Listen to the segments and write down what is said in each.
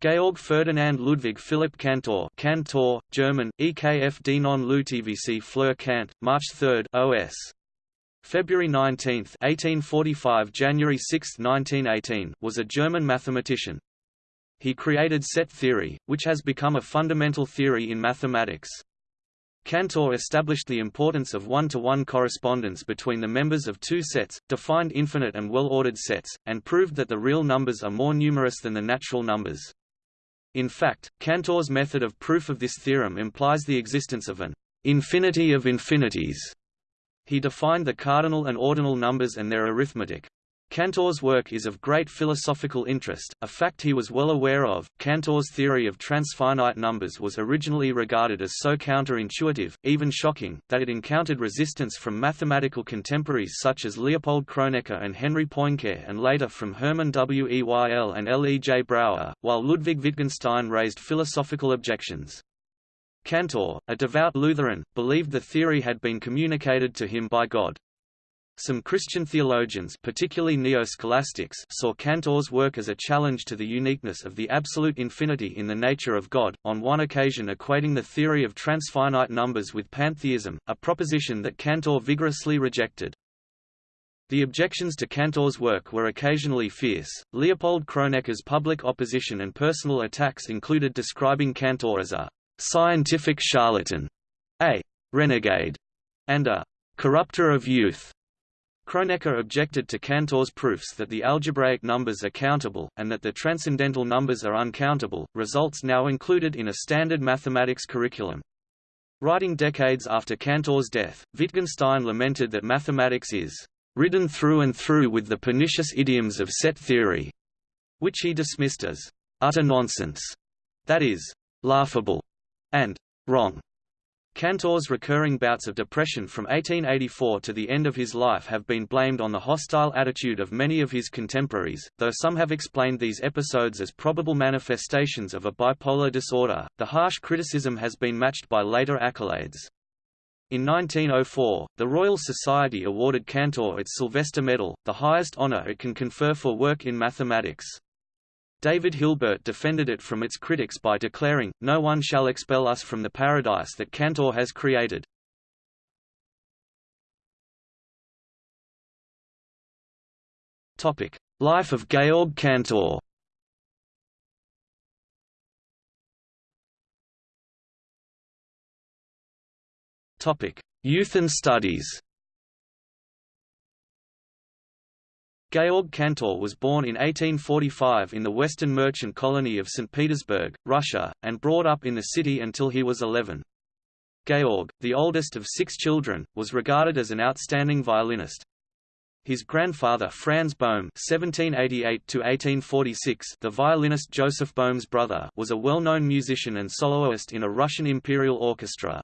Georg Ferdinand Ludwig Philipp Cantor Cantor, German, EKF Denon Lutvc Fleur Kant, March 3 OS. February 19 1845 January 6, 1918 was a German mathematician. He created set theory, which has become a fundamental theory in mathematics. Cantor established the importance of one-to-one -one correspondence between the members of two sets, defined infinite and well-ordered sets, and proved that the real numbers are more numerous than the natural numbers. In fact, Cantor's method of proof of this theorem implies the existence of an infinity of infinities. He defined the cardinal and ordinal numbers and their arithmetic. Cantor's work is of great philosophical interest, a fact he was well aware of. Cantor's theory of transfinite numbers was originally regarded as so counterintuitive, even shocking, that it encountered resistance from mathematical contemporaries such as Leopold Kronecker and Henry Poincare and later from Hermann Weyl and L. E. J. Brouwer, while Ludwig Wittgenstein raised philosophical objections. Cantor, a devout Lutheran, believed the theory had been communicated to him by God. Some Christian theologians particularly neo-scholastics saw Cantor's work as a challenge to the uniqueness of the absolute infinity in the nature of God, on one occasion equating the theory of transfinite numbers with pantheism, a proposition that Cantor vigorously rejected. The objections to Cantor's work were occasionally fierce. Leopold Kronecker's public opposition and personal attacks included describing Cantor as a scientific charlatan, a renegade, and a corrupter of youth. Kronecker objected to Cantor's proofs that the algebraic numbers are countable, and that the transcendental numbers are uncountable, results now included in a standard mathematics curriculum. Writing decades after Cantor's death, Wittgenstein lamented that mathematics is ridden through and through with the pernicious idioms of set theory, which he dismissed as utter nonsense, that is, laughable, and wrong. Cantor's recurring bouts of depression from 1884 to the end of his life have been blamed on the hostile attitude of many of his contemporaries, though some have explained these episodes as probable manifestations of a bipolar disorder. The harsh criticism has been matched by later accolades. In 1904, the Royal Society awarded Cantor its Sylvester Medal, the highest honor it can confer for work in mathematics. David Hilbert defended it from its critics by declaring, No one shall expel us from the paradise that Cantor has created. Life of Georg Cantor. Youth and studies Georg Cantor was born in 1845 in the western merchant colony of St. Petersburg, Russia, and brought up in the city until he was 11. Georg, the oldest of six children, was regarded as an outstanding violinist. His grandfather Franz Bohm (1788–1846), the violinist Joseph Bohm's brother, was a well-known musician and soloist in a Russian imperial orchestra.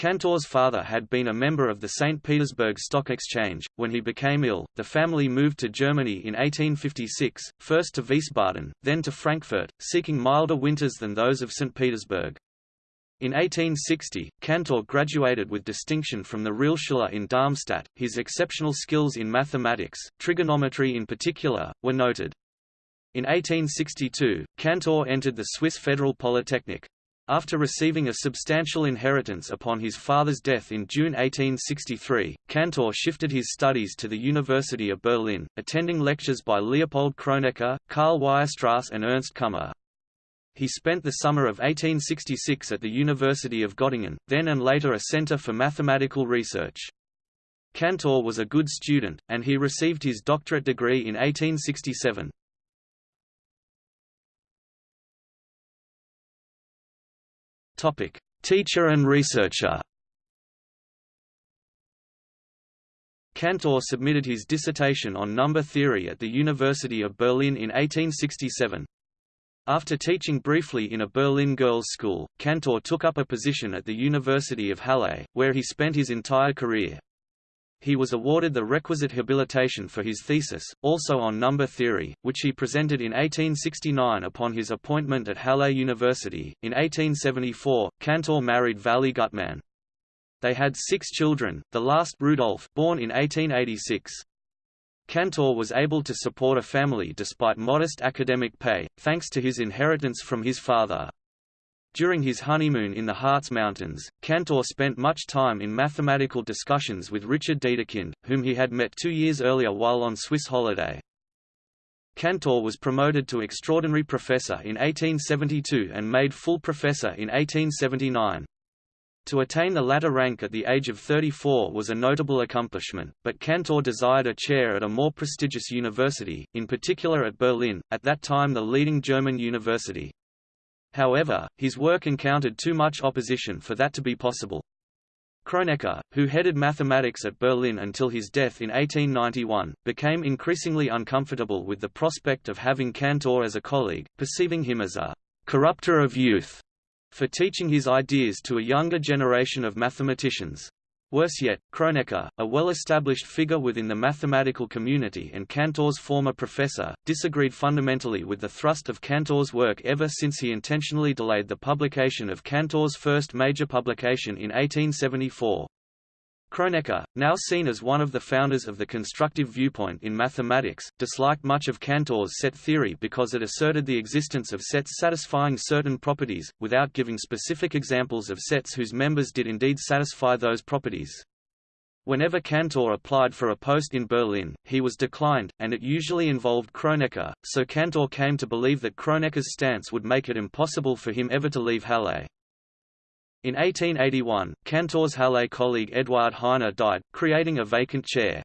Cantor's father had been a member of the St. Petersburg Stock Exchange. When he became ill, the family moved to Germany in 1856, first to Wiesbaden, then to Frankfurt, seeking milder winters than those of St. Petersburg. In 1860, Cantor graduated with distinction from the Realschule in Darmstadt. His exceptional skills in mathematics, trigonometry in particular, were noted. In 1862, Cantor entered the Swiss Federal Polytechnic. After receiving a substantial inheritance upon his father's death in June 1863, Cantor shifted his studies to the University of Berlin, attending lectures by Leopold Kronecker, Karl Weierstrass and Ernst Kummer. He spent the summer of 1866 at the University of Göttingen, then and later a center for mathematical research. Cantor was a good student, and he received his doctorate degree in 1867. Topic: Teacher and researcher. Cantor submitted his dissertation on number theory at the University of Berlin in 1867. After teaching briefly in a Berlin girls' school, Cantor took up a position at the University of Halle, where he spent his entire career he was awarded the requisite habilitation for his thesis, also on number theory, which he presented in 1869 upon his appointment at Halle University. In 1874, Cantor married Vally Gutmann. They had six children, the last Rudolf born in 1886. Cantor was able to support a family despite modest academic pay, thanks to his inheritance from his father. During his honeymoon in the Harz Mountains, Cantor spent much time in mathematical discussions with Richard Dedekind, whom he had met two years earlier while on Swiss holiday. Cantor was promoted to extraordinary professor in 1872 and made full professor in 1879. To attain the latter rank at the age of 34 was a notable accomplishment, but Cantor desired a chair at a more prestigious university, in particular at Berlin, at that time the leading German university. However, his work encountered too much opposition for that to be possible. Kronecker, who headed mathematics at Berlin until his death in 1891, became increasingly uncomfortable with the prospect of having Cantor as a colleague, perceiving him as a «corrupter of youth» for teaching his ideas to a younger generation of mathematicians. Worse yet, Kronecker, a well-established figure within the mathematical community and Cantor's former professor, disagreed fundamentally with the thrust of Cantor's work ever since he intentionally delayed the publication of Cantor's first major publication in 1874. Kronecker, now seen as one of the founders of the constructive viewpoint in mathematics, disliked much of Cantor's set theory because it asserted the existence of sets satisfying certain properties, without giving specific examples of sets whose members did indeed satisfy those properties. Whenever Cantor applied for a post in Berlin, he was declined, and it usually involved Kronecker, so Cantor came to believe that Kronecker's stance would make it impossible for him ever to leave Halle. In 1881, Cantor's Halle colleague Eduard Heine died, creating a vacant chair.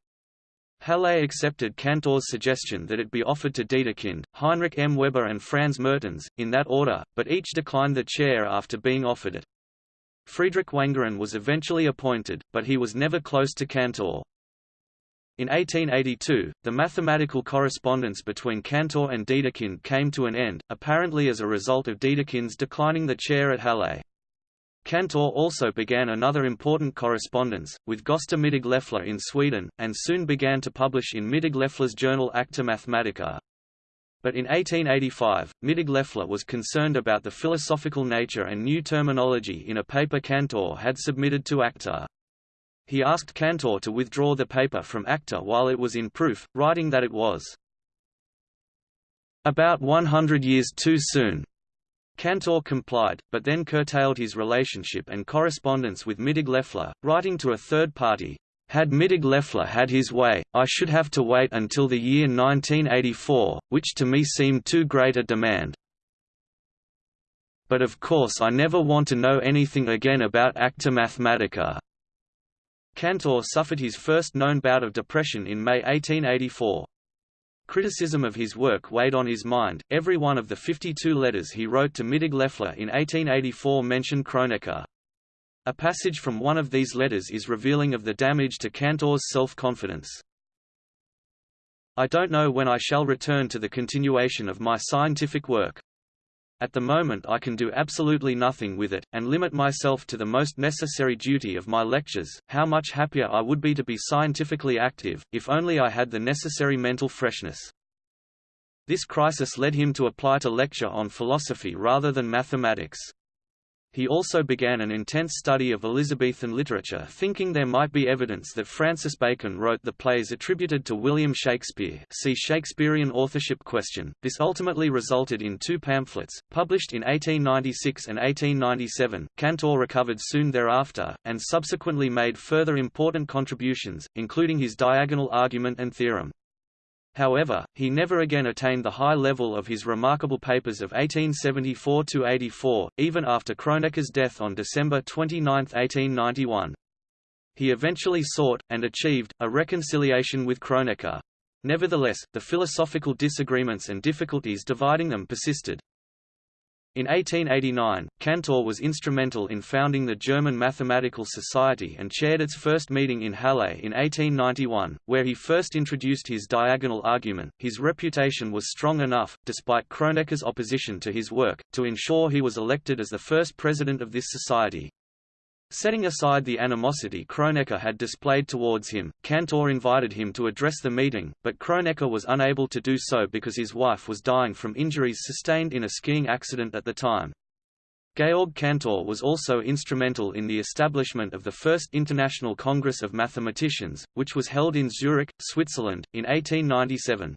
Halle accepted Cantor's suggestion that it be offered to Dedekind, Heinrich M. Weber and Franz Mertens, in that order, but each declined the chair after being offered it. Friedrich Wangerin was eventually appointed, but he was never close to Cantor. In 1882, the mathematical correspondence between Cantor and Dedekind came to an end, apparently as a result of Dedekind's declining the chair at Halle. Cantor also began another important correspondence, with Gösta Mittag-Leffler in Sweden, and soon began to publish in Mittag-Leffler's journal Acta Mathematica. But in 1885, Mittag-Leffler was concerned about the philosophical nature and new terminology in a paper Cantor had submitted to Acta. He asked Cantor to withdraw the paper from Acta while it was in proof, writing that it was about 100 years too soon, Cantor complied, but then curtailed his relationship and correspondence with Mittag-Leffler, writing to a third party, "...had Mittag-Leffler had his way, I should have to wait until the year 1984, which to me seemed too great a demand. But of course I never want to know anything again about Acta Mathematica." Cantor suffered his first known bout of depression in May 1884. Criticism of his work weighed on his mind. Every one of the 52 letters he wrote to Mittag-Leffler in 1884 mentioned Kronecker. A passage from one of these letters is revealing of the damage to Cantor's self-confidence. I don't know when I shall return to the continuation of my scientific work. At the moment I can do absolutely nothing with it, and limit myself to the most necessary duty of my lectures. How much happier I would be to be scientifically active, if only I had the necessary mental freshness. This crisis led him to apply to lecture on philosophy rather than mathematics. He also began an intense study of Elizabethan literature thinking there might be evidence that Francis Bacon wrote the plays attributed to William Shakespeare see Shakespearean authorship question. This ultimately resulted in two pamphlets, published in 1896 and 1897. Cantor recovered soon thereafter, and subsequently made further important contributions, including his diagonal argument and theorem. However, he never again attained the high level of his remarkable papers of 1874–84, even after Kronecker's death on December 29, 1891. He eventually sought, and achieved, a reconciliation with Kronecker. Nevertheless, the philosophical disagreements and difficulties dividing them persisted. In 1889, Cantor was instrumental in founding the German Mathematical Society and chaired its first meeting in Halle in 1891, where he first introduced his diagonal argument. His reputation was strong enough, despite Kronecker's opposition to his work, to ensure he was elected as the first president of this society. Setting aside the animosity Kronecker had displayed towards him, Cantor invited him to address the meeting, but Kronecker was unable to do so because his wife was dying from injuries sustained in a skiing accident at the time. Georg Cantor was also instrumental in the establishment of the first International Congress of Mathematicians, which was held in Zurich, Switzerland, in 1897.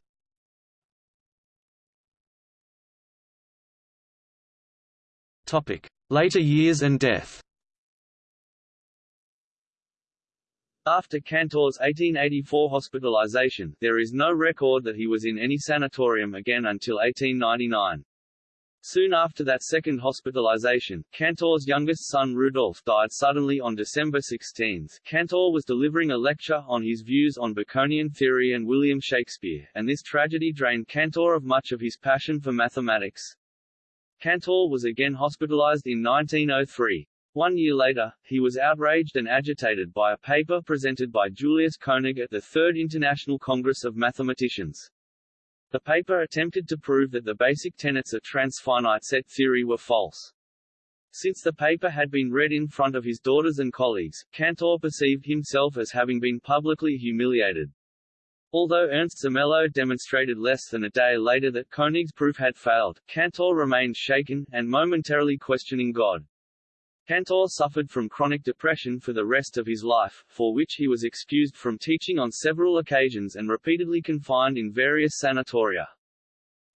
Later years and death After Cantor's 1884 hospitalization, there is no record that he was in any sanatorium again until 1899. Soon after that second hospitalization, Cantor's youngest son Rudolf died suddenly on December 16. Cantor was delivering a lecture on his views on Baconian theory and William Shakespeare, and this tragedy drained Cantor of much of his passion for mathematics. Cantor was again hospitalized in 1903. One year later, he was outraged and agitated by a paper presented by Julius Koenig at the Third International Congress of Mathematicians. The paper attempted to prove that the basic tenets of transfinite set theory were false. Since the paper had been read in front of his daughters and colleagues, Cantor perceived himself as having been publicly humiliated. Although Ernst Zermelo demonstrated less than a day later that Koenig's proof had failed, Cantor remained shaken, and momentarily questioning God. Cantor suffered from chronic depression for the rest of his life, for which he was excused from teaching on several occasions and repeatedly confined in various sanatoria.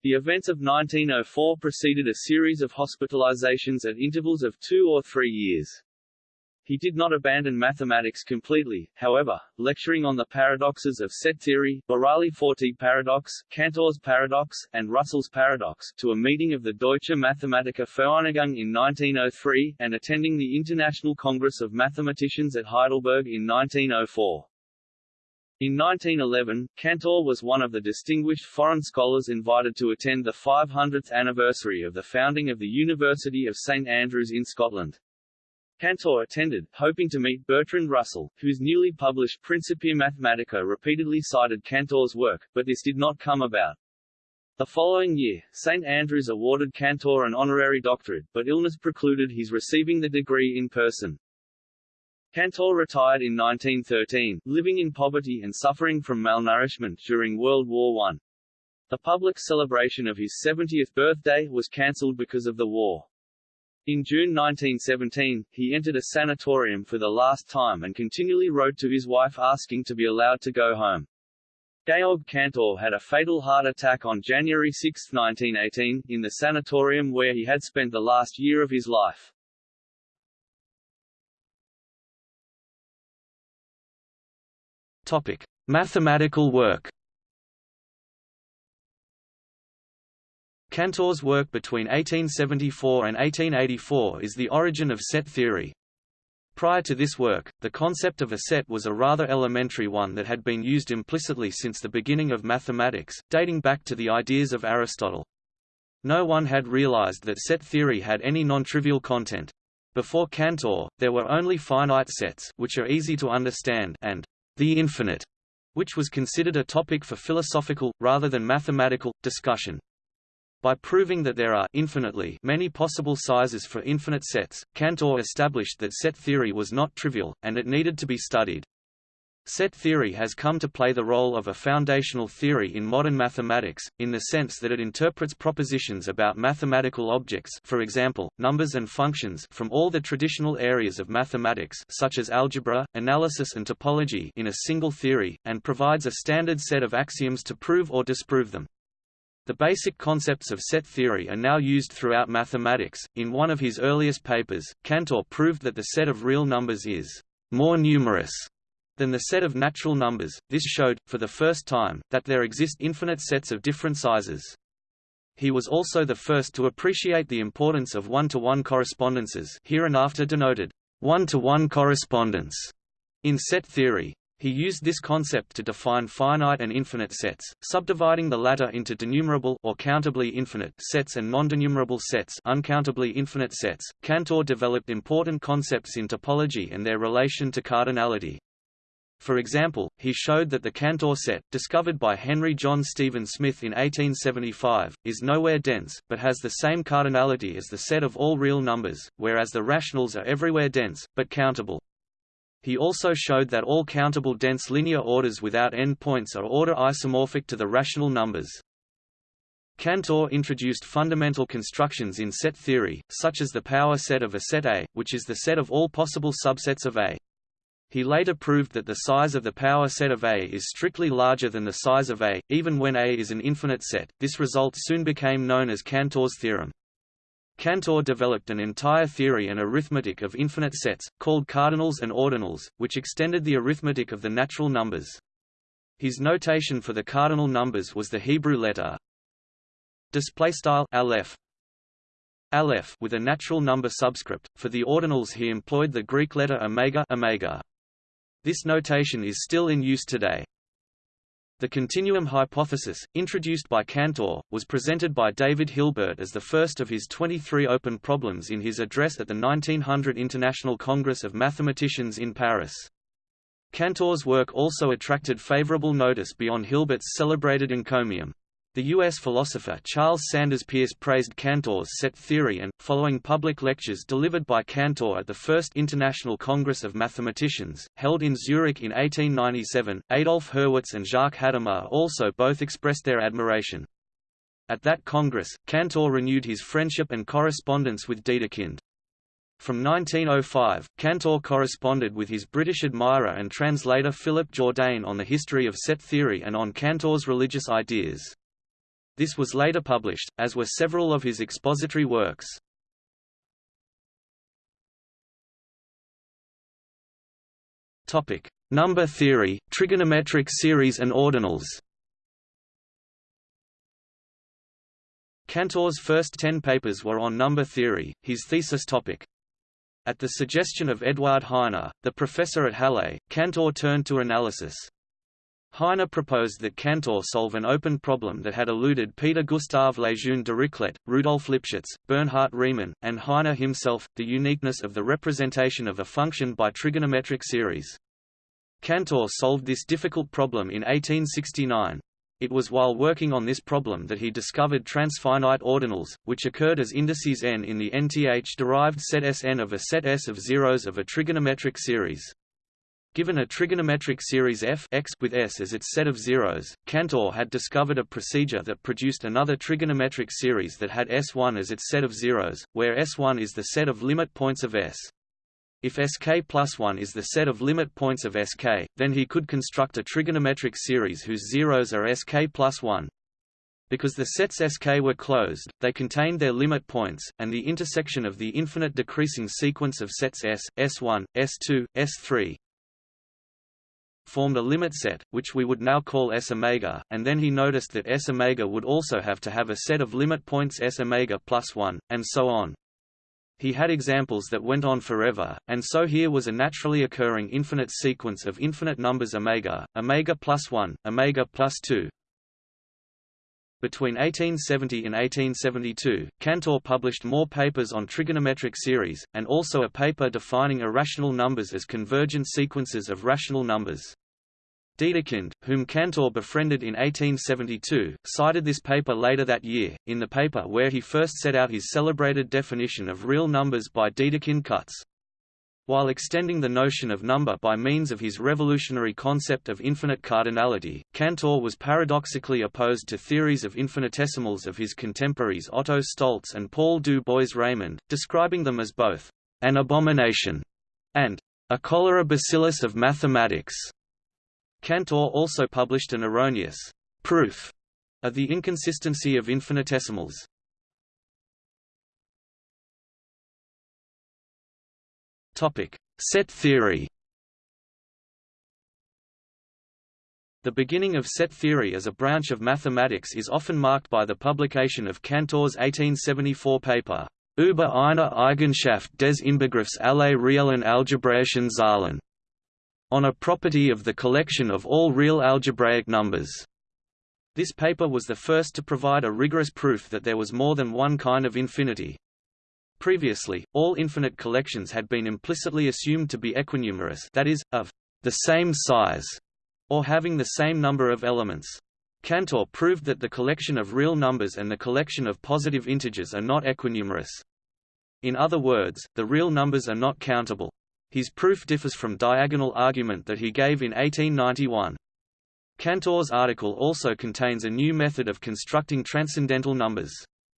The events of 1904 preceded a series of hospitalizations at intervals of two or three years. He did not abandon mathematics completely, however, lecturing on the paradoxes of set theory, Burali-Forti paradox, Cantor's paradox, and Russell's paradox, to a meeting of the Deutsche Mathematiker Vereinigung in 1903, and attending the International Congress of Mathematicians at Heidelberg in 1904. In 1911, Cantor was one of the distinguished foreign scholars invited to attend the 500th anniversary of the founding of the University of St Andrews in Scotland. Cantor attended, hoping to meet Bertrand Russell, whose newly published Principia Mathematica repeatedly cited Cantor's work, but this did not come about. The following year, St Andrews awarded Cantor an honorary doctorate, but illness precluded his receiving the degree in person. Cantor retired in 1913, living in poverty and suffering from malnourishment during World War I. The public celebration of his 70th birthday was cancelled because of the war. In June 1917, he entered a sanatorium for the last time and continually wrote to his wife asking to be allowed to go home. Georg Cantor had a fatal heart attack on January 6, 1918, in the sanatorium where he had spent the last year of his life. Topic: Mathematical work. Cantor's work between 1874 and 1884 is the origin of set theory. Prior to this work, the concept of a set was a rather elementary one that had been used implicitly since the beginning of mathematics, dating back to the ideas of Aristotle. No one had realized that set theory had any non-trivial content. Before Cantor, there were only finite sets which are easy to understand and the infinite, which was considered a topic for philosophical, rather than mathematical, discussion. By proving that there are infinitely many possible sizes for infinite sets, Cantor established that set theory was not trivial, and it needed to be studied. Set theory has come to play the role of a foundational theory in modern mathematics, in the sense that it interprets propositions about mathematical objects for example, numbers and functions from all the traditional areas of mathematics such as algebra, analysis and topology in a single theory, and provides a standard set of axioms to prove or disprove them. The basic concepts of set theory are now used throughout mathematics. In one of his earliest papers, Cantor proved that the set of real numbers is more numerous than the set of natural numbers. This showed, for the first time, that there exist infinite sets of different sizes. He was also the first to appreciate the importance of one-to-one -one correspondences hereinafter denoted one-to-one -one correspondence in set theory. He used this concept to define finite and infinite sets, subdividing the latter into denumerable or countably infinite sets and non-denumerable sets, uncountably infinite sets. Cantor developed important concepts in topology and their relation to cardinality. For example, he showed that the Cantor set, discovered by Henry John Stephen Smith in 1875, is nowhere dense, but has the same cardinality as the set of all real numbers, whereas the rationals are everywhere dense, but countable. He also showed that all countable dense linear orders without endpoints are order isomorphic to the rational numbers. Cantor introduced fundamental constructions in set theory, such as the power set of a set A, which is the set of all possible subsets of A. He later proved that the size of the power set of A is strictly larger than the size of A, even when A is an infinite set. This result soon became known as Cantor's theorem. Cantor developed an entire theory and arithmetic of infinite sets, called cardinals and ordinals, which extended the arithmetic of the natural numbers. His notation for the cardinal numbers was the Hebrew letter aleph aleph with a natural number subscript. For the ordinals he employed the Greek letter omega omega. This notation is still in use today. The continuum hypothesis, introduced by Cantor, was presented by David Hilbert as the first of his 23 open problems in his address at the 1900 International Congress of Mathematicians in Paris. Cantor's work also attracted favorable notice beyond Hilbert's celebrated encomium. The U.S. philosopher Charles Sanders Peirce praised Cantor's set theory and, following public lectures delivered by Cantor at the First International Congress of Mathematicians, held in Zurich in 1897, Adolf Hurwitz and Jacques Hadamard also both expressed their admiration. At that congress, Cantor renewed his friendship and correspondence with Dedekind. From 1905, Cantor corresponded with his British admirer and translator Philip Jourdain on the history of set theory and on Cantor's religious ideas. This was later published, as were several of his expository works. Topic: Number theory, trigonometric series and ordinals. Cantor's first ten papers were on number theory, his thesis topic. At the suggestion of Eduard Heine, the professor at Halle, Cantor turned to analysis. Heine proposed that Cantor solve an open problem that had eluded Peter Gustav Lejeune Dirichlet, Rudolf Lipschitz, Bernhard Riemann, and Heine himself, the uniqueness of the representation of a function by trigonometric series. Cantor solved this difficult problem in 1869. It was while working on this problem that he discovered transfinite ordinals, which occurred as indices n in the nth-derived set Sn of a set S of zeros of a trigonometric series. Given a trigonometric series f x with S as its set of zeros, Cantor had discovered a procedure that produced another trigonometric series that had S1 as its set of zeros, where S1 is the set of limit points of S. If Sk plus 1 is the set of limit points of Sk, then he could construct a trigonometric series whose zeros are Sk plus 1. Because the sets Sk were closed, they contained their limit points, and the intersection of the infinite decreasing sequence of sets S, S1, S2, S3, formed a limit set, which we would now call S omega, and then he noticed that S omega would also have to have a set of limit points S omega plus 1, and so on. He had examples that went on forever, and so here was a naturally occurring infinite sequence of infinite numbers omega, omega plus 1, omega plus 2, between 1870 and 1872, Cantor published more papers on trigonometric series, and also a paper defining irrational numbers as convergent sequences of rational numbers. Dedekind, whom Cantor befriended in 1872, cited this paper later that year, in the paper where he first set out his celebrated definition of real numbers by Dedekind cuts. While extending the notion of number by means of his revolutionary concept of infinite cardinality, Cantor was paradoxically opposed to theories of infinitesimals of his contemporaries Otto Stolz and Paul du Bois-Reymond, describing them as both an abomination and a cholera bacillus of mathematics. Cantor also published an erroneous proof of the inconsistency of infinitesimals. Topic: Set theory. The beginning of set theory as a branch of mathematics is often marked by the publication of Cantor's 1874 paper, Über eine Eigenschaft des Inbegriffs aller reellen algebraischen Zahlen, on a property of the collection of all real algebraic numbers. This paper was the first to provide a rigorous proof that there was more than one kind of infinity, Previously, all infinite collections had been implicitly assumed to be equinumerous that is, of the same size, or having the same number of elements. Cantor proved that the collection of real numbers and the collection of positive integers are not equinumerous. In other words, the real numbers are not countable. His proof differs from diagonal argument that he gave in 1891. Cantor's article also contains a new method of constructing transcendental numbers.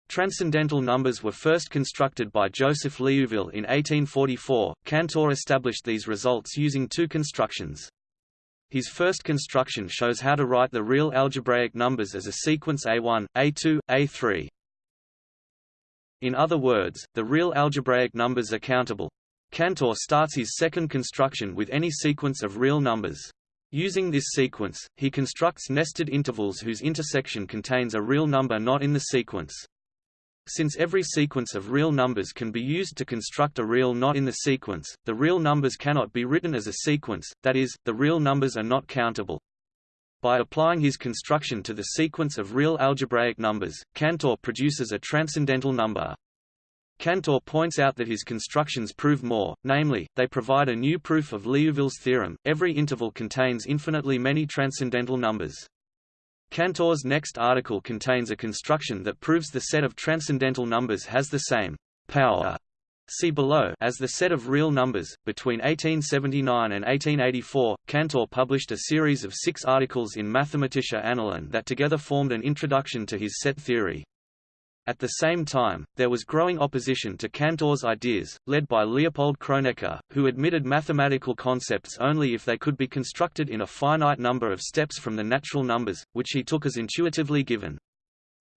Transcendental numbers were first constructed by Joseph Liouville in 1844. Cantor established these results using two constructions. His first construction shows how to write the real algebraic numbers as a sequence A1, A2, A3. In other words, the real algebraic numbers are countable. Cantor starts his second construction with any sequence of real numbers. Using this sequence, he constructs nested intervals whose intersection contains a real number not in the sequence. Since every sequence of real numbers can be used to construct a real not in the sequence, the real numbers cannot be written as a sequence, that is, the real numbers are not countable. By applying his construction to the sequence of real algebraic numbers, Cantor produces a transcendental number. Cantor points out that his constructions prove more, namely, they provide a new proof of Liouville's theorem, every interval contains infinitely many transcendental numbers. Cantor's next article contains a construction that proves the set of transcendental numbers has the same power See below as the set of real numbers. Between 1879 and 1884, Cantor published a series of six articles in Mathematische Annalen that together formed an introduction to his set theory. At the same time, there was growing opposition to Cantor's ideas, led by Leopold Kronecker, who admitted mathematical concepts only if they could be constructed in a finite number of steps from the natural numbers, which he took as intuitively given.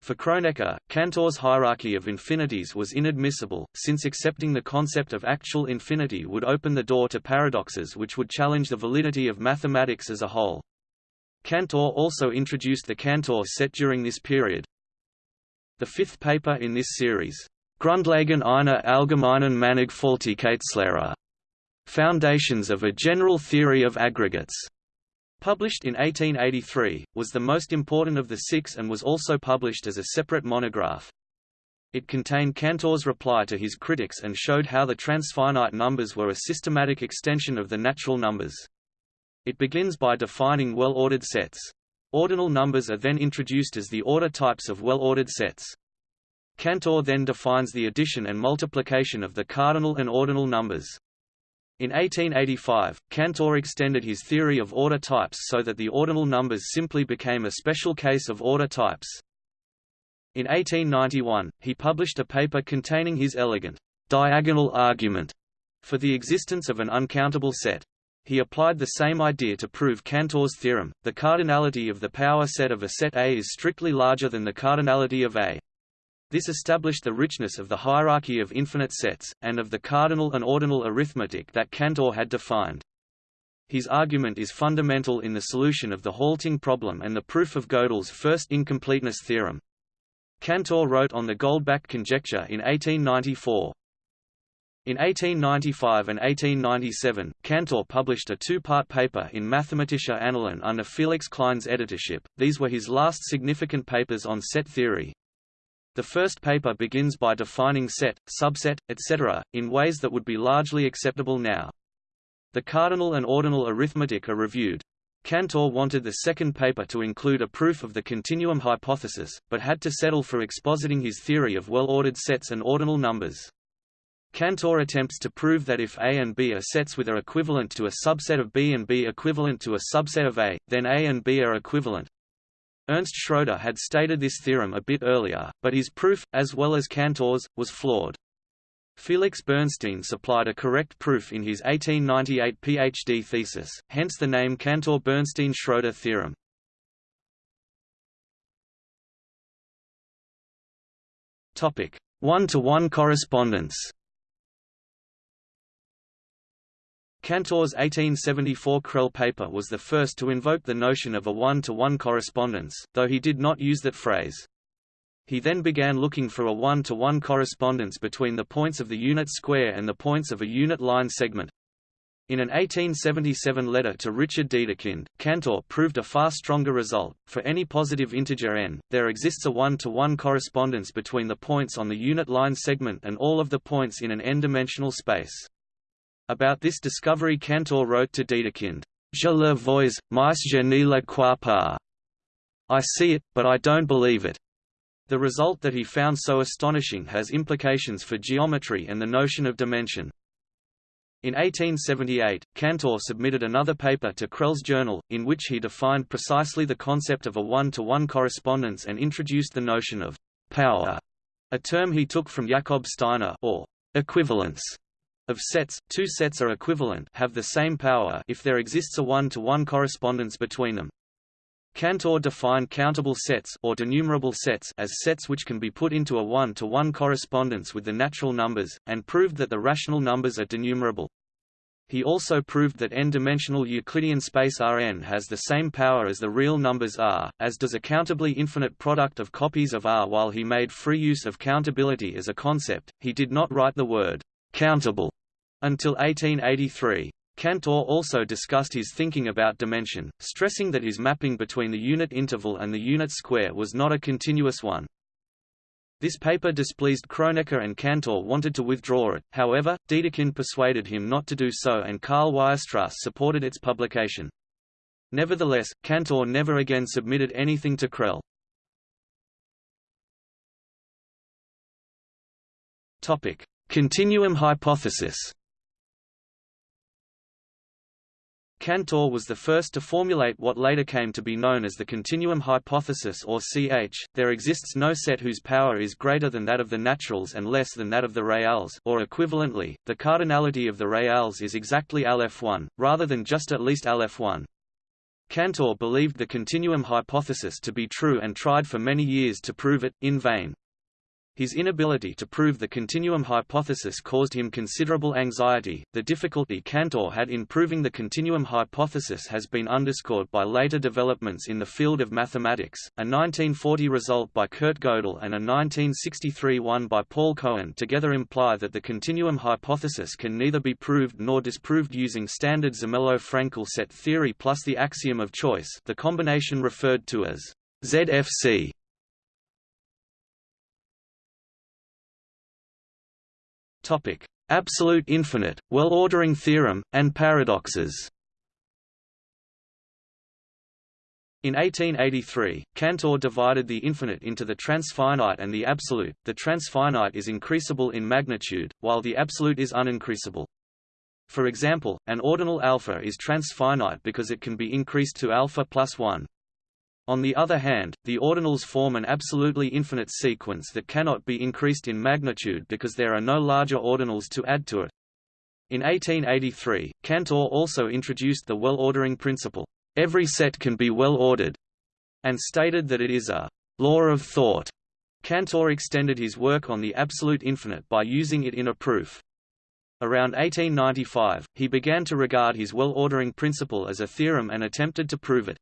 For Kronecker, Cantor's hierarchy of infinities was inadmissible, since accepting the concept of actual infinity would open the door to paradoxes which would challenge the validity of mathematics as a whole. Cantor also introduced the Cantor set during this period, the fifth paper in this series, Grundlagen einer allgemeinen Mannigfaltigkeitslehre, Foundations of a General Theory of Aggregates, published in 1883, was the most important of the six and was also published as a separate monograph. It contained Cantor's reply to his critics and showed how the transfinite numbers were a systematic extension of the natural numbers. It begins by defining well-ordered sets. Ordinal numbers are then introduced as the order types of well-ordered sets. Cantor then defines the addition and multiplication of the cardinal and ordinal numbers. In 1885, Cantor extended his theory of order types so that the ordinal numbers simply became a special case of order types. In 1891, he published a paper containing his elegant diagonal argument for the existence of an uncountable set. He applied the same idea to prove Cantor's theorem. The cardinality of the power set of a set A is strictly larger than the cardinality of A. This established the richness of the hierarchy of infinite sets, and of the cardinal and ordinal arithmetic that Cantor had defined. His argument is fundamental in the solution of the halting problem and the proof of Gödel's first incompleteness theorem. Cantor wrote on the Goldbach conjecture in 1894. In 1895 and 1897, Cantor published a two-part paper in Mathematische Annalen under Felix Klein's editorship. These were his last significant papers on set theory. The first paper begins by defining set, subset, etc., in ways that would be largely acceptable now. The cardinal and ordinal arithmetic are reviewed. Cantor wanted the second paper to include a proof of the continuum hypothesis, but had to settle for expositing his theory of well-ordered sets and ordinal numbers. Cantor attempts to prove that if A and B are sets with A equivalent to a subset of B and B equivalent to a subset of A, then A and B are equivalent. Ernst Schroeder had stated this theorem a bit earlier, but his proof, as well as Cantor's, was flawed. Felix Bernstein supplied a correct proof in his 1898 PhD thesis, hence the name Cantor-Bernstein-Schroeder theorem. One-to-one -one correspondence Cantor's 1874 Crelle paper was the first to invoke the notion of a one-to-one -one correspondence, though he did not use that phrase. He then began looking for a one-to-one -one correspondence between the points of the unit square and the points of a unit line segment. In an 1877 letter to Richard Dedekind, Cantor proved a far stronger result. For any positive integer n, there exists a one-to-one -one correspondence between the points on the unit line segment and all of the points in an n-dimensional space. About this discovery Cantor wrote to Dedekind, Je le vois, mais je ne le crois pas. I see it, but I don't believe it. The result that he found so astonishing has implications for geometry and the notion of dimension. In 1878, Cantor submitted another paper to Crelle's journal, in which he defined precisely the concept of a one-to-one -one correspondence and introduced the notion of power, a term he took from Jakob Steiner or equivalence of sets. Two sets are equivalent have the same power if there exists a one-to-one -one correspondence between them. Cantor defined countable sets or denumerable sets as sets which can be put into a one-to-one -one correspondence with the natural numbers, and proved that the rational numbers are denumerable. He also proved that n-dimensional Euclidean space Rn has the same power as the real numbers R, as does a countably infinite product of copies of R. While he made free use of countability as a concept, he did not write the word countable until 1883. Cantor also discussed his thinking about dimension, stressing that his mapping between the unit interval and the unit square was not a continuous one. This paper displeased Kronecker and Cantor wanted to withdraw it, however, Dedekind persuaded him not to do so and Karl Weierstrass supported its publication. Nevertheless, Cantor never again submitted anything to Crelle. Continuum hypothesis Cantor was the first to formulate what later came to be known as the continuum hypothesis or CH. There exists no set whose power is greater than that of the naturals and less than that of the reals, or equivalently, the cardinality of the reals is exactly aleph1, rather than just at least aleph1. Cantor believed the continuum hypothesis to be true and tried for many years to prove it, in vain. His inability to prove the continuum hypothesis caused him considerable anxiety. The difficulty Cantor had in proving the continuum hypothesis has been underscored by later developments in the field of mathematics. A 1940 result by Kurt Gödel and a 1963 one by Paul Cohen together imply that the continuum hypothesis can neither be proved nor disproved using standard Zermelo-Fraenkel set theory plus the axiom of choice, the combination referred to as ZFC. Topic: Absolute infinite, well-ordering theorem, and paradoxes. In 1883, Cantor divided the infinite into the transfinite and the absolute. The transfinite is increasable in magnitude, while the absolute is unincreasable. For example, an ordinal alpha is transfinite because it can be increased to alpha plus 1. On the other hand, the ordinals form an absolutely infinite sequence that cannot be increased in magnitude because there are no larger ordinals to add to it. In 1883, Cantor also introduced the well-ordering principle, every set can be well-ordered, and stated that it is a law of thought. Cantor extended his work on the absolute infinite by using it in a proof. Around 1895, he began to regard his well-ordering principle as a theorem and attempted to prove it.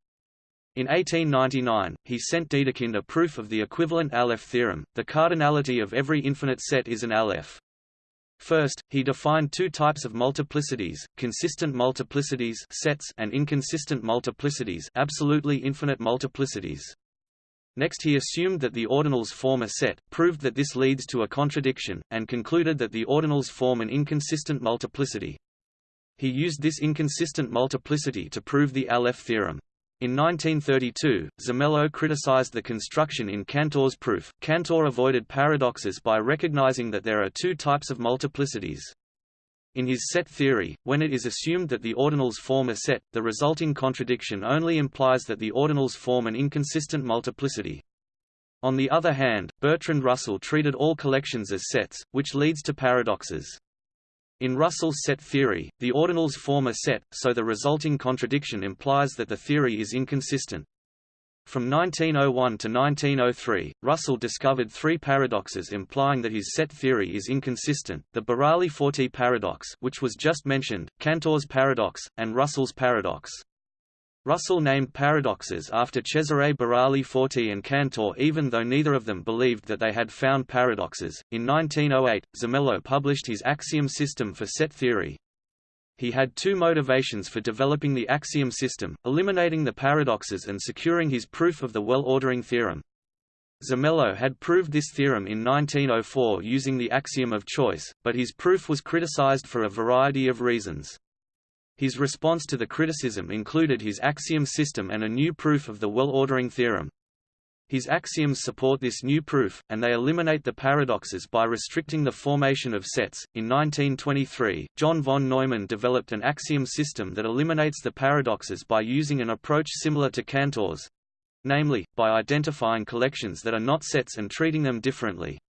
In 1899, he sent Dedekind a proof of the equivalent Aleph theorem, the cardinality of every infinite set is an Aleph. First, he defined two types of multiplicities, consistent multiplicities sets and inconsistent multiplicities absolutely infinite multiplicities. Next he assumed that the ordinals form a set, proved that this leads to a contradiction, and concluded that the ordinals form an inconsistent multiplicity. He used this inconsistent multiplicity to prove the Aleph theorem. In 1932, Zermelo criticized the construction in Cantor's proof. Cantor avoided paradoxes by recognizing that there are two types of multiplicities. In his set theory, when it is assumed that the ordinals form a set, the resulting contradiction only implies that the ordinals form an inconsistent multiplicity. On the other hand, Bertrand Russell treated all collections as sets, which leads to paradoxes. In Russell's set theory, the ordinals form a set, so the resulting contradiction implies that the theory is inconsistent. From 1901 to 1903, Russell discovered three paradoxes implying that his set theory is inconsistent, the Burali-Forti paradox which was just mentioned, Cantor's paradox, and Russell's paradox. Russell named paradoxes after Cesare Burali Forti and Cantor even though neither of them believed that they had found paradoxes. In 1908, Zermelo published his axiom system for set theory. He had two motivations for developing the axiom system, eliminating the paradoxes and securing his proof of the well-ordering theorem. Zermelo had proved this theorem in 1904 using the axiom of choice, but his proof was criticized for a variety of reasons. His response to the criticism included his axiom system and a new proof of the well-ordering theorem. His axioms support this new proof, and they eliminate the paradoxes by restricting the formation of sets. In 1923, John von Neumann developed an axiom system that eliminates the paradoxes by using an approach similar to Cantor's namely, by identifying collections that are not sets and treating them differently.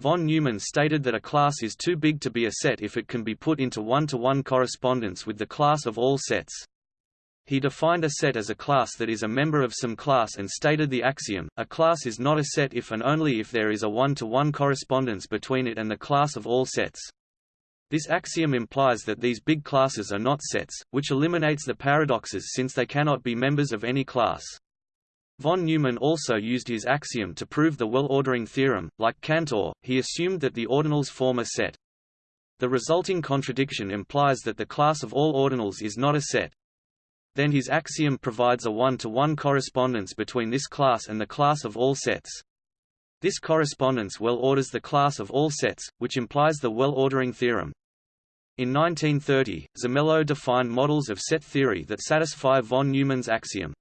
Von Neumann stated that a class is too big to be a set if it can be put into one-to-one -one correspondence with the class of all sets. He defined a set as a class that is a member of some class and stated the axiom, a class is not a set if and only if there is a one-to-one -one correspondence between it and the class of all sets. This axiom implies that these big classes are not sets, which eliminates the paradoxes since they cannot be members of any class. Von Neumann also used his axiom to prove the well-ordering theorem. Like Cantor, he assumed that the ordinals form a set. The resulting contradiction implies that the class of all ordinals is not a set, then his axiom provides a one-to-one -one correspondence between this class and the class of all sets. This correspondence well orders the class of all sets, which implies the well-ordering theorem. In 1930, Zermelo defined models of set theory that satisfy von Neumann's axiom.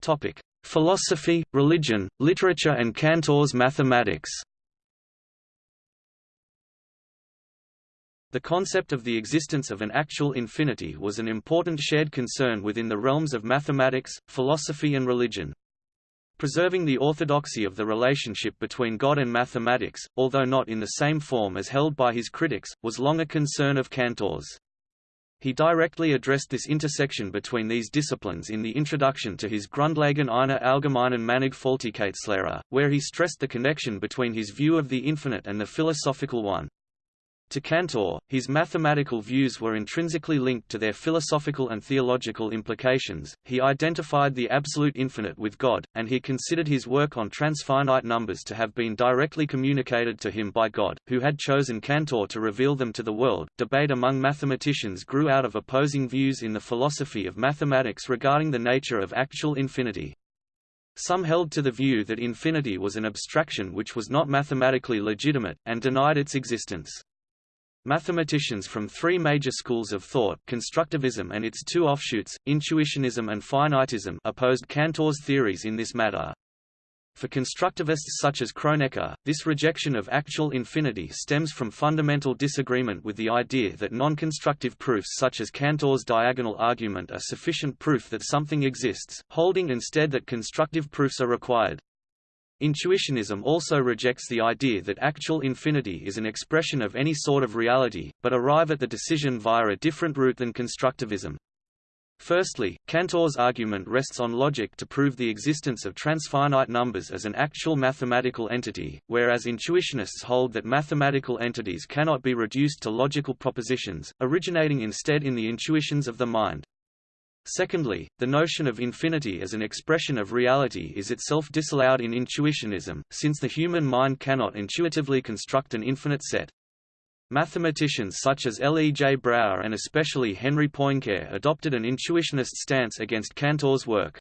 Topic: Philosophy, religion, literature and Cantor's mathematics. The concept of the existence of an actual infinity was an important shared concern within the realms of mathematics, philosophy and religion. Preserving the orthodoxy of the relationship between God and mathematics, although not in the same form as held by his critics, was long a concern of Cantor's. He directly addressed this intersection between these disciplines in the introduction to his Grundlagen einer allgemeinen Mannigfaltigkeitslehre, where he stressed the connection between his view of the infinite and the philosophical one. To Cantor, his mathematical views were intrinsically linked to their philosophical and theological implications. He identified the absolute infinite with God, and he considered his work on transfinite numbers to have been directly communicated to him by God, who had chosen Cantor to reveal them to the world. Debate among mathematicians grew out of opposing views in the philosophy of mathematics regarding the nature of actual infinity. Some held to the view that infinity was an abstraction which was not mathematically legitimate, and denied its existence. Mathematicians from three major schools of thought constructivism and its two offshoots, intuitionism and finitism opposed Cantor's theories in this matter. For constructivists such as Kronecker, this rejection of actual infinity stems from fundamental disagreement with the idea that non-constructive proofs such as Cantor's diagonal argument are sufficient proof that something exists, holding instead that constructive proofs are required. Intuitionism also rejects the idea that actual infinity is an expression of any sort of reality, but arrive at the decision via a different route than constructivism. Firstly, Cantor's argument rests on logic to prove the existence of transfinite numbers as an actual mathematical entity, whereas intuitionists hold that mathematical entities cannot be reduced to logical propositions, originating instead in the intuitions of the mind. Secondly, the notion of infinity as an expression of reality is itself disallowed in intuitionism, since the human mind cannot intuitively construct an infinite set. Mathematicians such as L. E. J. Brouwer and especially Henry Poincare adopted an intuitionist stance against Cantor's work.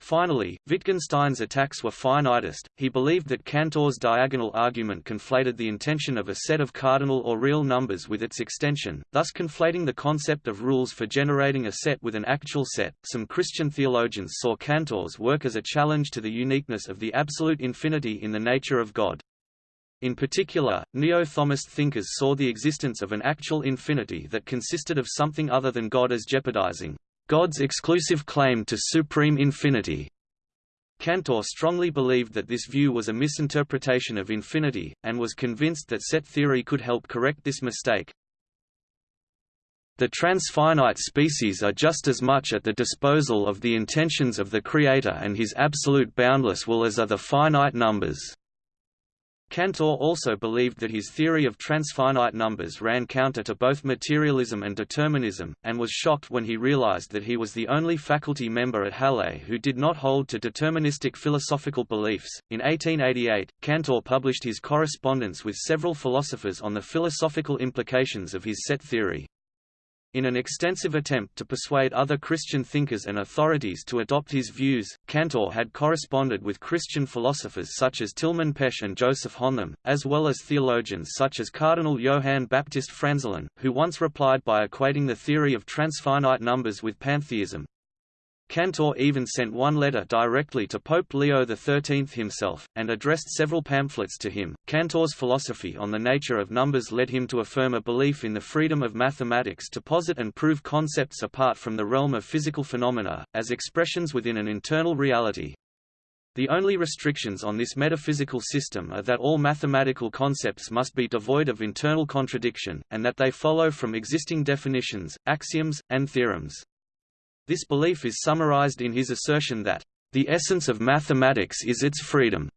Finally, Wittgenstein's attacks were finitist. He believed that Cantor's diagonal argument conflated the intension of a set of cardinal or real numbers with its extension, thus conflating the concept of rules for generating a set with an actual set. Some Christian theologians saw Cantor's work as a challenge to the uniqueness of the absolute infinity in the nature of God. In particular, neo-Thomist thinkers saw the existence of an actual infinity that consisted of something other than God as jeopardizing God's exclusive claim to supreme infinity. Cantor strongly believed that this view was a misinterpretation of infinity, and was convinced that set theory could help correct this mistake. The transfinite species are just as much at the disposal of the intentions of the Creator and his absolute boundless will as are the finite numbers. Cantor also believed that his theory of transfinite numbers ran counter to both materialism and determinism, and was shocked when he realized that he was the only faculty member at Halle who did not hold to deterministic philosophical beliefs. In 1888, Cantor published his correspondence with several philosophers on the philosophical implications of his set theory. In an extensive attempt to persuade other Christian thinkers and authorities to adopt his views, Cantor had corresponded with Christian philosophers such as Tilman Pesch and Joseph Hontheim, as well as theologians such as Cardinal Johann Baptist Franzelin, who once replied by equating the theory of transfinite numbers with pantheism. Cantor even sent one letter directly to Pope Leo XIII himself, and addressed several pamphlets to him. Cantor's philosophy on the nature of numbers led him to affirm a belief in the freedom of mathematics to posit and prove concepts apart from the realm of physical phenomena, as expressions within an internal reality. The only restrictions on this metaphysical system are that all mathematical concepts must be devoid of internal contradiction, and that they follow from existing definitions, axioms, and theorems. This belief is summarized in his assertion that, "...the essence of mathematics is its freedom."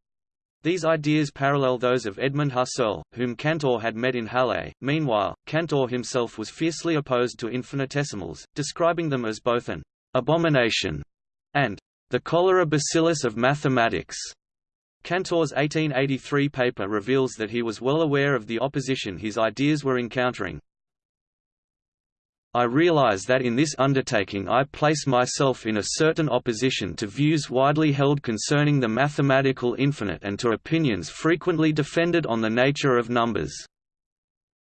These ideas parallel those of Edmund Husserl, whom Cantor had met in Halle. Meanwhile, Cantor himself was fiercely opposed to infinitesimals, describing them as both an abomination and the cholera bacillus of mathematics. Cantor's 1883 paper reveals that he was well aware of the opposition his ideas were encountering, I realize that in this undertaking I place myself in a certain opposition to views widely held concerning the mathematical infinite and to opinions frequently defended on the nature of numbers.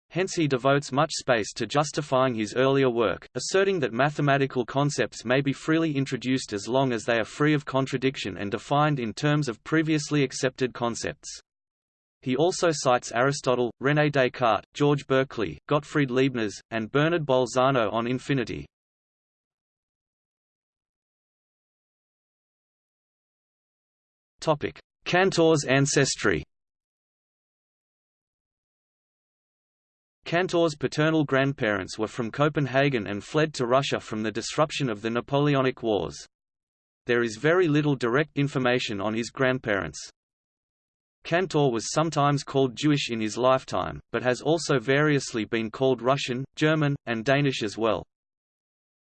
Hence he devotes much space to justifying his earlier work, asserting that mathematical concepts may be freely introduced as long as they are free of contradiction and defined in terms of previously accepted concepts. He also cites Aristotle, René Descartes, George Berkeley, Gottfried Leibniz, and Bernard Bolzano on infinity. Cantor's ancestry Cantor's paternal grandparents were from Copenhagen and fled to Russia from the disruption of the Napoleonic Wars. There is very little direct information on his grandparents. Cantor was sometimes called Jewish in his lifetime, but has also variously been called Russian, German, and Danish as well.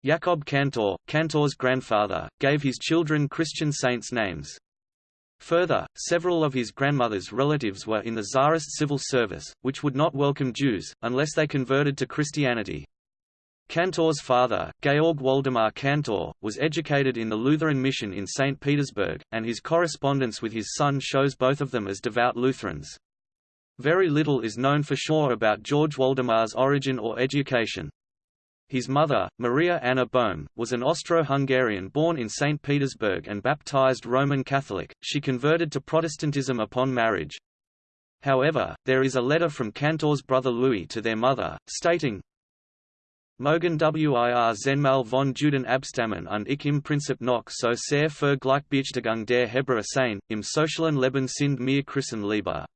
Jakob Cantor, Cantor's grandfather, gave his children Christian saints' names. Further, several of his grandmother's relatives were in the Tsarist civil service, which would not welcome Jews, unless they converted to Christianity. Cantor's father, Georg Waldemar Cantor, was educated in the Lutheran mission in St. Petersburg, and his correspondence with his son shows both of them as devout Lutherans. Very little is known for sure about George Waldemar's origin or education. His mother, Maria Anna Bohm, was an Austro-Hungarian born in St. Petersburg and baptized Roman Catholic. She converted to Protestantism upon marriage. However, there is a letter from Cantor's brother Louis to their mother, stating, Mogen wir zehnmal von Juden abstammen und ich im Prinzip noch so sehr für Gleichberechtigung der Hebräer sein, im sozialen Leben sind mir Christen lieber.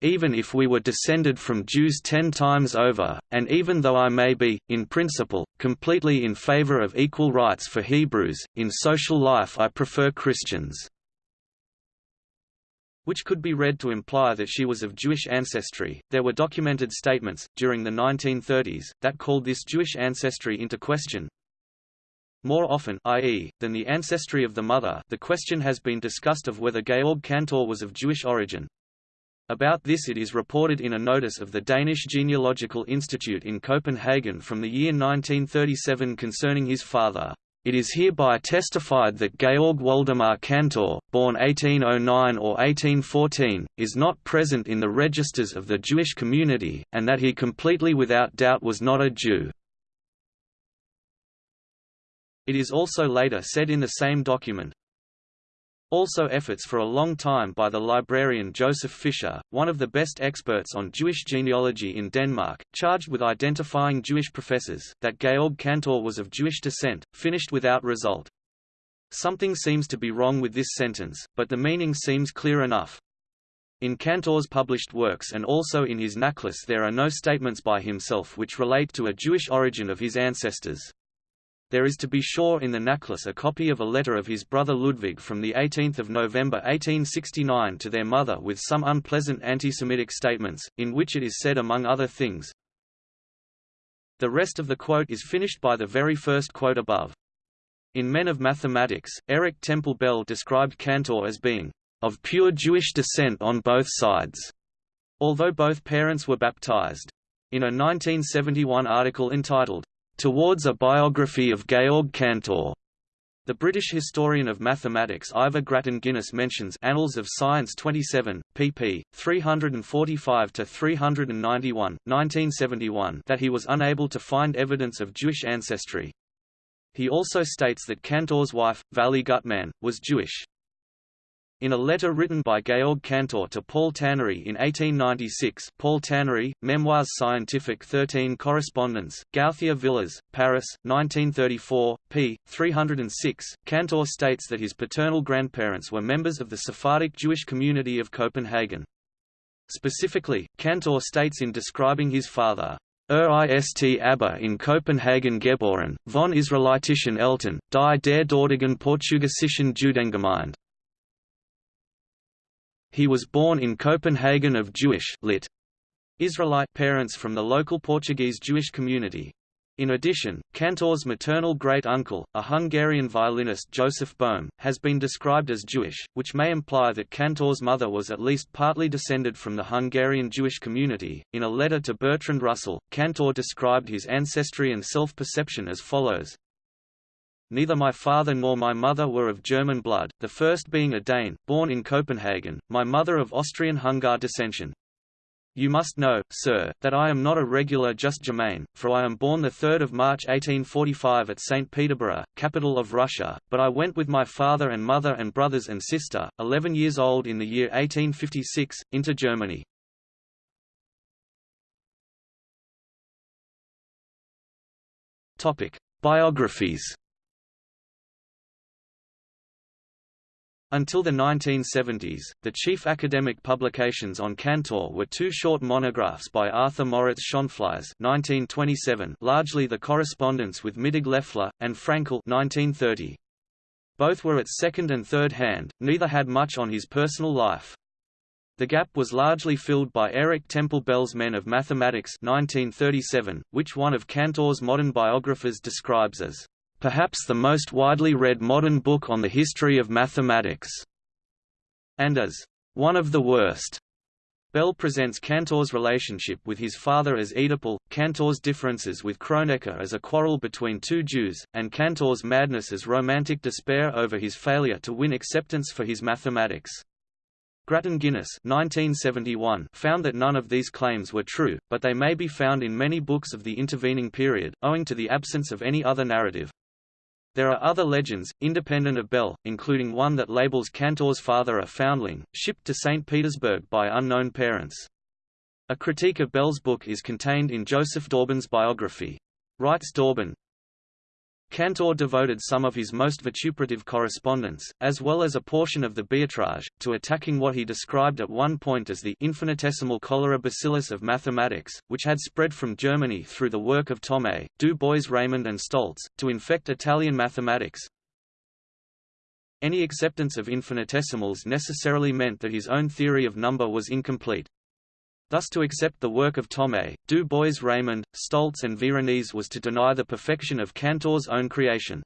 Even if we were descended from Jews ten times over, and even though I may be, in principle, completely in favor of equal rights for Hebrews, in social life I prefer Christians which could be read to imply that she was of Jewish ancestry. There were documented statements, during the 1930s, that called this Jewish ancestry into question. More often i.e., than the ancestry of the mother the question has been discussed of whether Georg Cantor was of Jewish origin. About this it is reported in a notice of the Danish Genealogical Institute in Copenhagen from the year 1937 concerning his father. It is hereby testified that Georg Waldemar Cantor, born 1809 or 1814, is not present in the registers of the Jewish community, and that he completely without doubt was not a Jew. It is also later said in the same document, also efforts for a long time by the librarian Joseph Fischer, one of the best experts on Jewish genealogy in Denmark, charged with identifying Jewish professors, that Georg Cantor was of Jewish descent, finished without result. Something seems to be wrong with this sentence, but the meaning seems clear enough. In Cantor's published works and also in his Nachlass there are no statements by himself which relate to a Jewish origin of his ancestors. There is to be sure in the Nachlass a copy of a letter of his brother Ludwig from 18 November 1869 to their mother with some unpleasant anti-Semitic statements, in which it is said among other things, The rest of the quote is finished by the very first quote above. In Men of Mathematics, Eric Temple Bell described Cantor as being of pure Jewish descent on both sides, although both parents were baptized. In a 1971 article entitled, Towards a Biography of Georg Cantor, the British historian of mathematics Ivor Grattan Guinness mentions Annals of Science 27, pp. 345–391, 1971 that he was unable to find evidence of Jewish ancestry. He also states that Cantor's wife, Vali Gutmann, was Jewish. In a letter written by Georg Cantor to Paul Tannery in 1896 Paul Tannery, Memoirs Scientifique 13 Correspondence, Gauthier Villars, Paris, 1934, p. 306, Cantor states that his paternal grandparents were members of the Sephardic Jewish community of Copenhagen. Specifically, Cantor states in describing his father, Er ist aber in Copenhagen geboren, von israelitischen Eltern, die der dortigen portugiesischen Judengemeinde. He was born in Copenhagen of Jewish lit. Israelite parents from the local Portuguese Jewish community. In addition, Cantor's maternal great-uncle, a Hungarian violinist Joseph Boehm, has been described as Jewish, which may imply that Cantor's mother was at least partly descended from the Hungarian Jewish community. In a letter to Bertrand Russell, Cantor described his ancestry and self-perception as follows: Neither my father nor my mother were of German blood, the first being a Dane, born in Copenhagen, my mother of Austrian-Hungar descension. You must know, sir, that I am not a regular just Germain, for I am born 3 March 1845 at St. Peterborough, capital of Russia, but I went with my father and mother and brothers and sister, 11 years old in the year 1856, into Germany. Biographies Until the 1970s, the chief academic publications on Cantor were two short monographs by Arthur Moritz Schonflies 1927, largely the correspondence with Mittag Leffler, and Fraenkel 1930. Both were at second and third hand, neither had much on his personal life. The gap was largely filled by Eric Temple Bell's Men of Mathematics 1937, which one of Cantor's modern biographers describes as perhaps the most widely read modern book on the history of mathematics, and as one of the worst. Bell presents Cantor's relationship with his father as Oedipal, Cantor's differences with Kronecker as a quarrel between two Jews, and Cantor's madness as romantic despair over his failure to win acceptance for his mathematics. Grattan Guinness 1971 found that none of these claims were true, but they may be found in many books of the intervening period, owing to the absence of any other narrative. There are other legends, independent of Bell, including one that labels Cantor's father a foundling, shipped to St. Petersburg by unknown parents. A critique of Bell's book is contained in Joseph Dauben's biography. Writes Dauben, Cantor devoted some of his most vituperative correspondence, as well as a portion of the Beiträge, to attacking what he described at one point as the infinitesimal cholera bacillus of mathematics, which had spread from Germany through the work of Thomé, Du Bois Reymond and Stolz, to infect Italian mathematics. Any acceptance of infinitesimals necessarily meant that his own theory of number was incomplete. Thus to accept the work of Thomé, Du Bois Reymond, Stolz and Veronese was to deny the perfection of Cantor's own creation.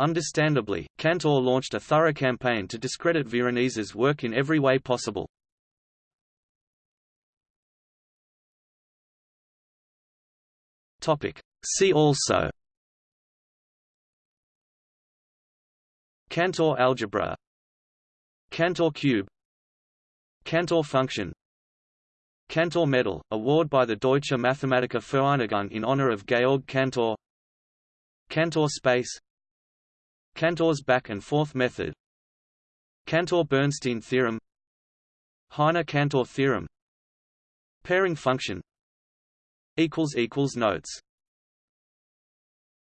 Understandably, Cantor launched a thorough campaign to discredit Veronese's work in every way possible. See also Cantor algebra Cantor cube Cantor function Cantor Medal, award by the Deutsche Mathematiker Vereinigung in honor of Georg Cantor. Cantor space. Cantor's back and forth method. Cantor-Bernstein theorem. Heine-Cantor theorem. Pairing function. Notes